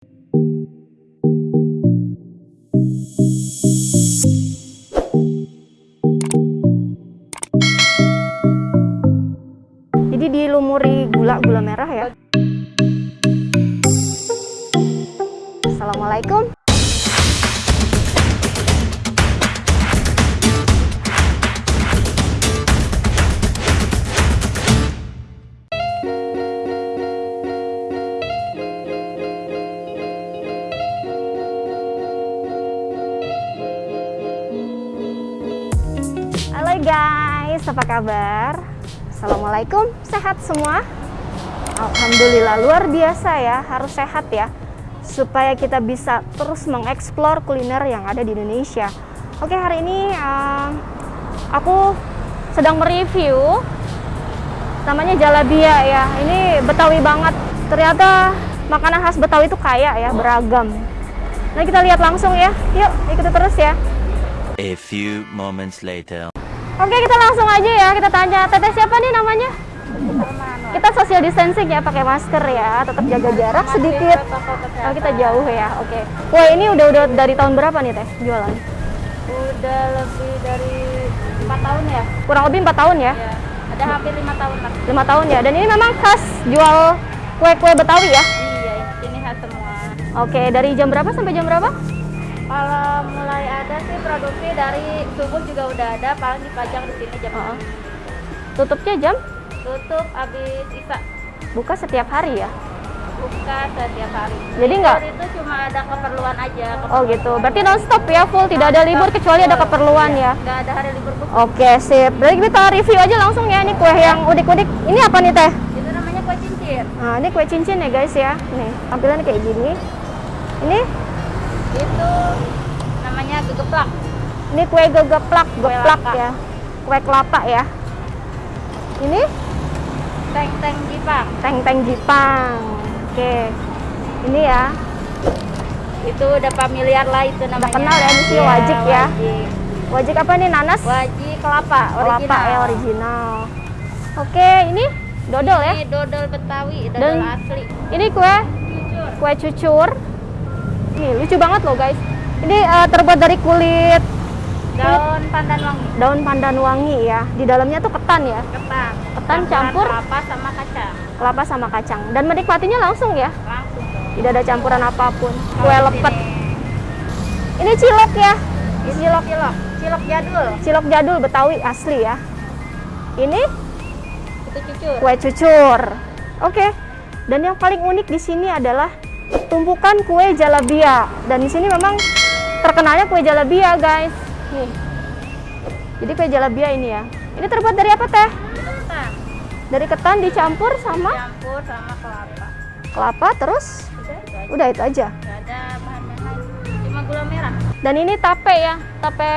Jadi Halo guys, apa kabar? Assalamualaikum, sehat semua? Alhamdulillah, luar biasa ya, harus sehat ya supaya kita bisa terus mengeksplor kuliner yang ada di Indonesia. Oke, hari ini um, aku sedang mereview namanya jalabia ya. Ini Betawi banget. Ternyata makanan khas Betawi itu kaya ya, beragam. Nah, kita lihat langsung ya. Yuk, ikuti terus ya. A few moments later. Oke, kita langsung aja ya. Kita tanya, Teteh siapa nih namanya? Kita social distancing ya, pakai masker ya, tetap jaga jarak sedikit. Oh, kita jauh ya. Oke. Wah, ini udah udah dari tahun berapa nih Teh jualan? Udah lebih dari empat tahun ya? Kurang lebih empat tahun ya? Ya, ada hampir lima tahun lah. Lima tahun ya. Dan ini memang khas jual kue-kue Betawi ya? Iya, ini khas semua. Oke, dari jam berapa sampai jam berapa? Kalau mulai ada sih produksi dari subuh juga udah ada, paling dipajang di sini jam Heeh. Tutupnya jam? tutup habis isa Buka setiap hari ya? buka setiap hari. Jadi nggak- itu cuma ada keperluan aja. Oh gitu. Berarti non-stop ya, full. Tidak ada libur kecuali ada keperluan ya? Nggak ada hari libur bu. Oke, sip. Berarti kita review aja langsung ya. Ini kue yang udik-udik. Ini apa nih Teh? Itu namanya kue cincin. Nah, ini kue cincin ya guys ya. Nih, tampilannya kayak gini. Ini Itu namanya gegeplak. ini kue gegeplak, Kue geplak ya. Kue kelapa ya. Ini Teng-teng Jepang. teng-teng Jepang. Oke. Ini ya. Itu udah familiar lah itu namanya. kenal ya, ini sih Iya, wajik ya. Wajik. Wajik apa nih? Nanas? Wajik kelapa, kelapa original. ya original. Oke, ini dodol ya. Ini dodol Betawi, dodol Dan- asli. Ini kue Jujur. kue cucur. Nih, lucu banget loh guys. Ini eh, terbuat dari kulit Daun pandan wangi, daun pandan wangi ya. Di dalamnya tuh ketan ya. ketan. Ketan Campuran campur? kelapa sama kacang. Kelapa sama kacang. Dan menikmatinya langsung ya. Langsung dong. Tidak ada campuran apa pun. Kue lepet. sini, Ini cilok ya. Ini cilok, cilok, cilok jadul. Cilok jadul Betawi asli ya. Ini Itu cucur. kue cucur. Oke. Dan yang paling unik di sini adalah tumpukan kue jalabia. Dan di sini memang terkenalnya kue jalabia, guys. Nih. Jadi kue jalabia ini ya. Ini terbuat dari apa teh? Ketan. Dari ketan dicampur sama Campur sama kelapa. kelapa terus Udah itu aja. udah itu aja. Nggak ada bahan lain. Cuma gula merah. Dan ini tape ya, tape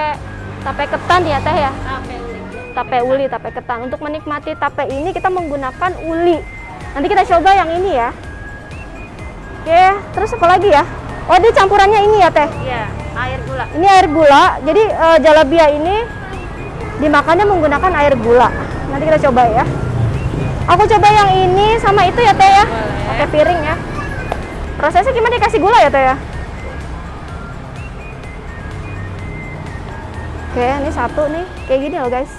tape ketan ya teh ya. Tape uli. Tape uli, tape ketan. Untuk menikmati tape ini kita menggunakan uli. Nanti kita coba yang ini ya. Oke, terus apa lagi ya? Oh, ini campurannya ini ya teh. Iya, air gula. Ini air gula. Jadi eh, jalabia ini dimakannya menggunakan air gula. Nanti kita coba ya. Aku coba yang ini sama itu ya teh ya. Boleh. Pakai piring ya. Prosesnya gimana dikasih gula ya teh ya? Oke, ini satu nih. Kayak gini loh guys.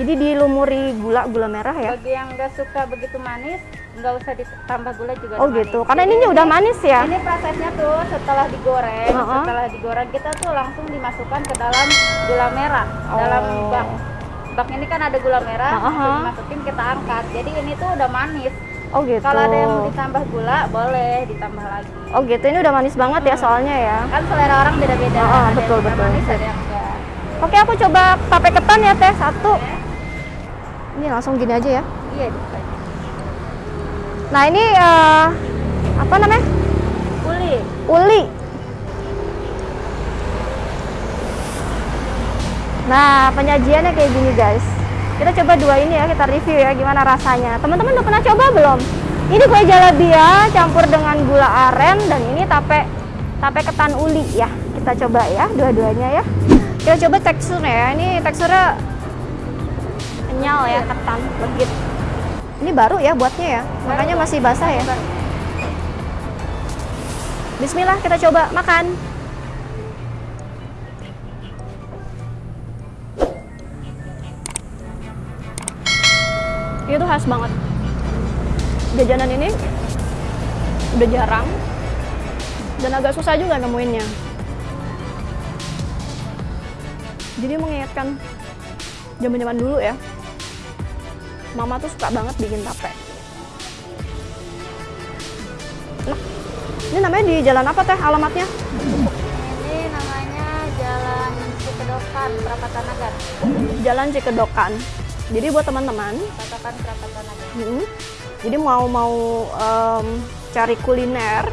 Jadi dilumuri gula gula merah ya. Bagi yang nggak suka begitu manis, nggak usah ditambah gula juga. Oh gitu. manis. Karena Jadi ini udah manis ya. Ini prosesnya tuh setelah digoreng, Uh-uh. setelah digoreng kita tuh langsung dimasukkan ke dalam gula merah, dalam Oh. bak. Bak ini kan ada gula merah, Uh-uh. langsung dimasukin kita angkat. Jadi ini tuh udah manis. Oh gitu. Kalau ada yang mau ditambah gula, boleh ditambah lagi. Oh gitu. Ini udah manis banget ya soalnya ya. Kan selera orang beda-beda. Uh-uh, ada betul, yang betul. manis, ada yang enggak. Oke, aku coba tape ketan ya teh satu. Ini langsung gini aja ya. Iya, bisa. Nah ini eh, apa namanya? Uli. Uli. Nah penyajiannya kayak gini guys. Kita coba dua ini ya, kita review ya gimana rasanya. Teman-teman udah pernah coba belum? Ini kue jalabia campur dengan gula aren dan ini tape tape ketan uli ya. Kita coba ya dua-duanya ya. Kita coba teksturnya ya. Ini teksturnya kenyal ya, ketan, legit. Ini baru ya buatnya ya, makanya masih basah ya. Bismillah kita coba makan. Itu khas banget. Jajanan ini udah jarang dan agak susah juga nemuinnya. Jadi mengingatkan zaman-zaman dulu ya. Mama tuh suka banget bikin tape. Nah, ini namanya di jalan apa teh alamatnya? Ini namanya Jalan Cikedokan, Perapatan Nagar. Jalan Cikedokan. Jadi buat teman-teman, Katakan Perapatan Nagar. mm, jadi mau mau em, cari kuliner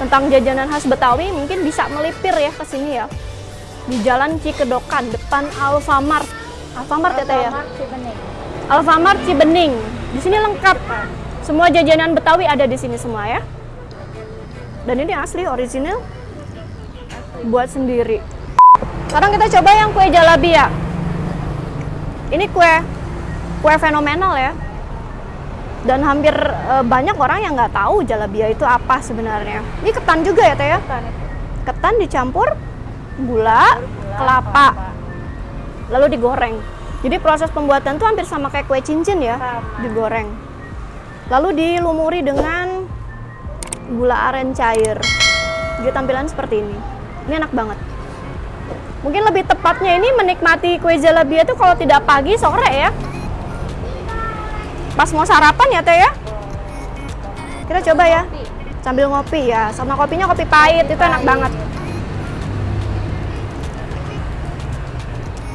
tentang jajanan khas Betawi, mungkin bisa melipir ya ke sini ya. Di Jalan Cikedokan, depan Alfamart. Alfamart ya teh ya? Alfamart Cibening. Alfamart Cibening. Di sini lengkap. Semua jajanan Betawi ada di sini semua ya. Dan ini asli original buat sendiri. Sekarang kita coba yang kue jalabi ya. Ini kue kue fenomenal ya. Dan hampir eh, banyak orang yang nggak tahu jalabia itu apa sebenarnya. Ini ketan juga ya teh ya? Itu. Ketan dicampur gula, kelapa, lalu digoreng. Jadi proses pembuatan tuh hampir sama kayak kue cincin ya, Sama. digoreng. Lalu dilumuri dengan gula aren cair. Jadi tampilan seperti ini. Ini enak banget. Mungkin lebih tepatnya ini menikmati kue jalabia itu kalau tidak pagi sore ya. Pas mau sarapan ya teh ya. Kita coba ya. Sambil ngopi ya. Sama kopinya kopi pahit itu enak banget.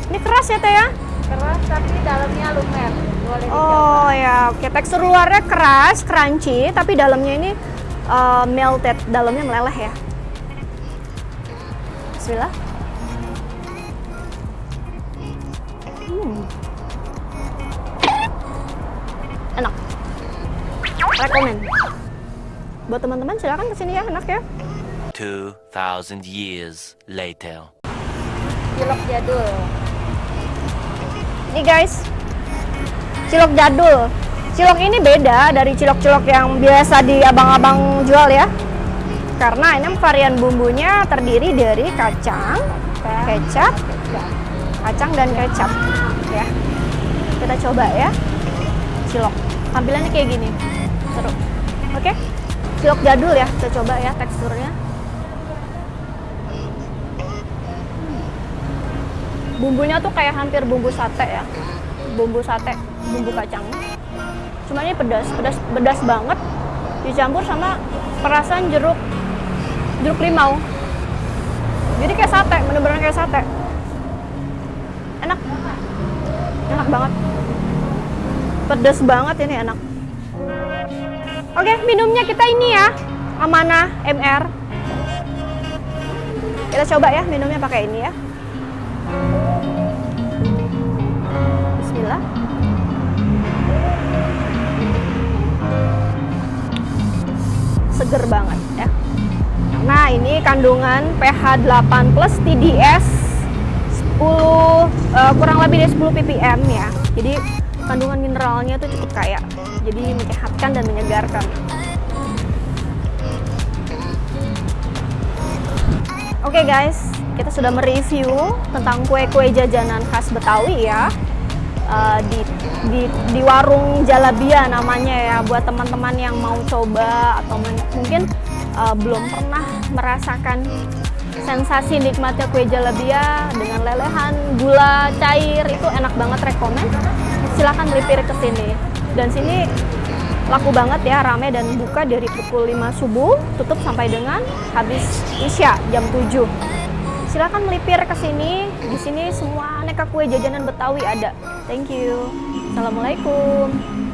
Ini keras ya teh ya. Keras tapi dalamnya lumer. Boleh. Oh ya, oke. Tekstur luarnya keras, crunchy, tapi dalamnya ini uh, melted, dalamnya meleleh ya. Bismillah. Hmm. Enak. Rekomen. Buat teman-teman silakan ke sini ya, enak ya. 2,000 years later. Cilok jadul. Ini guys, cilok jadul. Cilok ini beda dari cilok-cilok yang biasa di abang-abang jual ya. Karena ini varian bumbunya terdiri dari kacang, kecap, kacang dan kecap ya. Kita coba ya. Cilok. Tampilannya kayak gini. Seru. Oke. Cilok jadul ya. Kita coba ya teksturnya. Bumbunya tuh kayak hampir bumbu sate ya. Bumbu sate bumbu kacang. Cuma ini pedas pedas pedas banget. Dicampur sama perasan jeruk jeruk limau. Jadi kayak sate bener-bener kayak sate. Enak. Enak banget. Pedas banget ini enak. Oke minumnya kita ini ya. Amanah MR kita coba ya minumnya pakai ini ya Bismillah. Seger banget ya. Nah, ini kandungan pH 8 plus TDS 10 eh, kurang lebih dari 10 ppm ya. Jadi kandungan mineralnya itu cukup kaya. Jadi menyehatkan dan menyegarkan. Oke guys, kita sudah mereview tentang kue-kue jajanan khas Betawi ya. Eh, di, di di warung Jalabia namanya ya buat teman-teman yang mau coba atau mungkin eh, belum pernah merasakan sensasi nikmatnya kue Jalabia dengan lelehan gula cair itu enak banget rekomen silahkan melipir ke sini dan sini laku banget ya rame dan buka dari pukul 5 subuh tutup sampai dengan habis isya jam 7 silakan melipir ke sini. Di sini semua aneka kue jajanan Betawi ada. Thank you. Assalamualaikum.